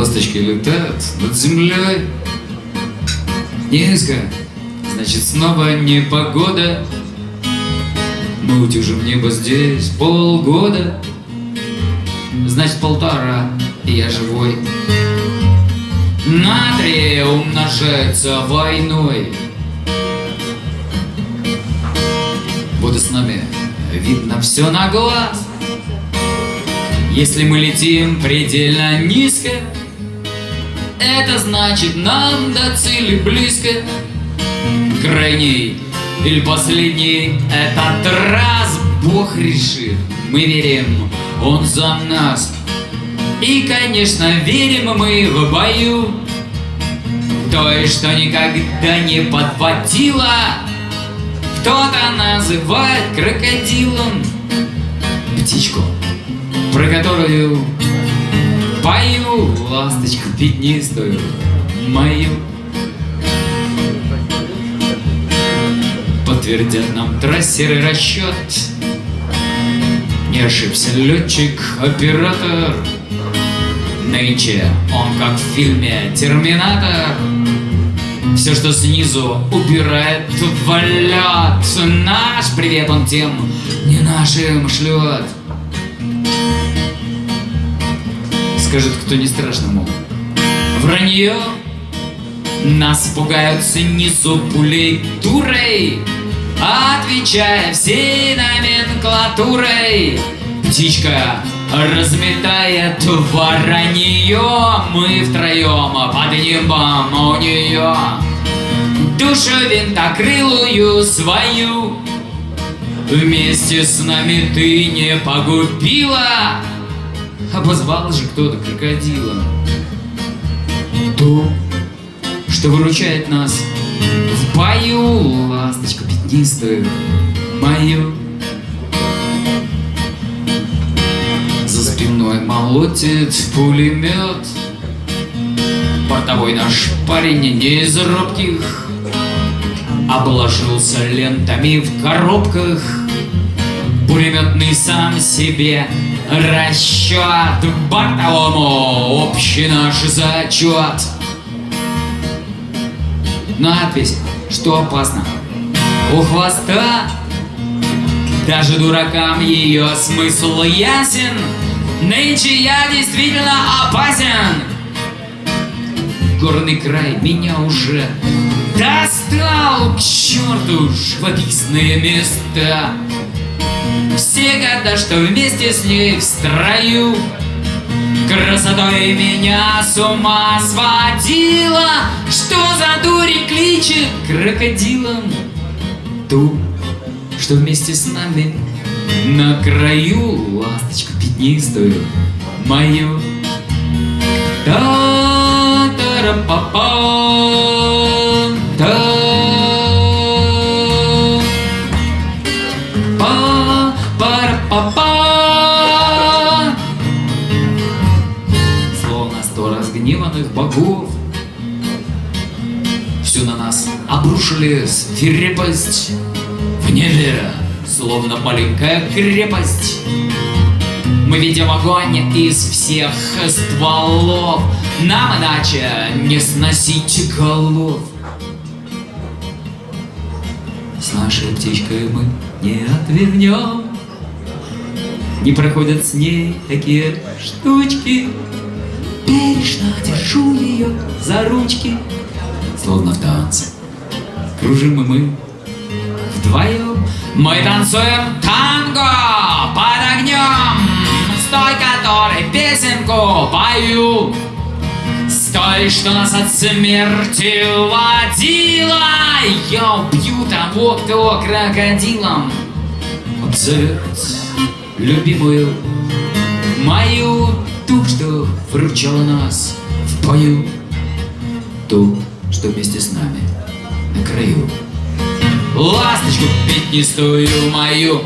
Ласточки летают над землей. Низко, значит снова непогода. Мы утюжим небо здесь полгода. Значит полтора, и я живой. Натрия умножается войной. Вот и с нами. Видно все на глаз. Если мы летим предельно низко Это значит нам до цели близко. Крайний или последний этот раз Бог решит, мы верим, Он за нас. И, конечно, верим мы в бою. Той, что никогда не подводила. Кто-то называет крокодилом. Птичку, про которую Пою ласточку пятнистую мою Подтвердят нам трассеры расчет. Не ошибся летчик-оператор Нынче он как в фильме «Терминатор» Все, что снизу убирает в лед Наш привет он тем не нашим шлет Скажет, кто не страшно, мол. Вранье. Нас пугают снизу пулей турой Отвечая всей номенклатурой. Птичка разметает воронье Мы втроем под небом у нее. Душу винтокрылую свою. Вместе с нами ты не погубила Обозвал же кто-то крокодила То, что выручает нас в бою Ласточку пятнистую мою спиной молотит пулемет. Бортовой наш парень не из робких. Обложился лентами в коробках. Пулеметный сам себе расчет Бортовому общий наш зачет Надпись, что опасно? У хвоста. Даже дуракам ее смысл ясен. Нынче я действительно опасен. Горный край меня уже достал. К черту живописные места Все года, что вместе с ней в строю. Красотой меня с ума сводила Что за дури кличет крокодилом? Ту, что вместе с нами на краю. Ласточку пятнистую мою. та разгневанных богов Всю на нас обрушили свирепость в небе словно маленькая крепость. Мы видим огонь из всех стволов, Нам иначе не сносить голов. С нашей птичкой мы не отвернем, Не проходят с ней такие штучки. Бережно держу ее за ручки, Словно в танце кружим и мы вдвоем. Мы танцуем танго под огнем, с той, которой песенку пою. С той, что нас от смерти водила. Я убью того, кто крокодилом обзовет любимую мою, ту, что выручала нас в бою, ту, что вместе с нами на краю ласточку пятнистую мою.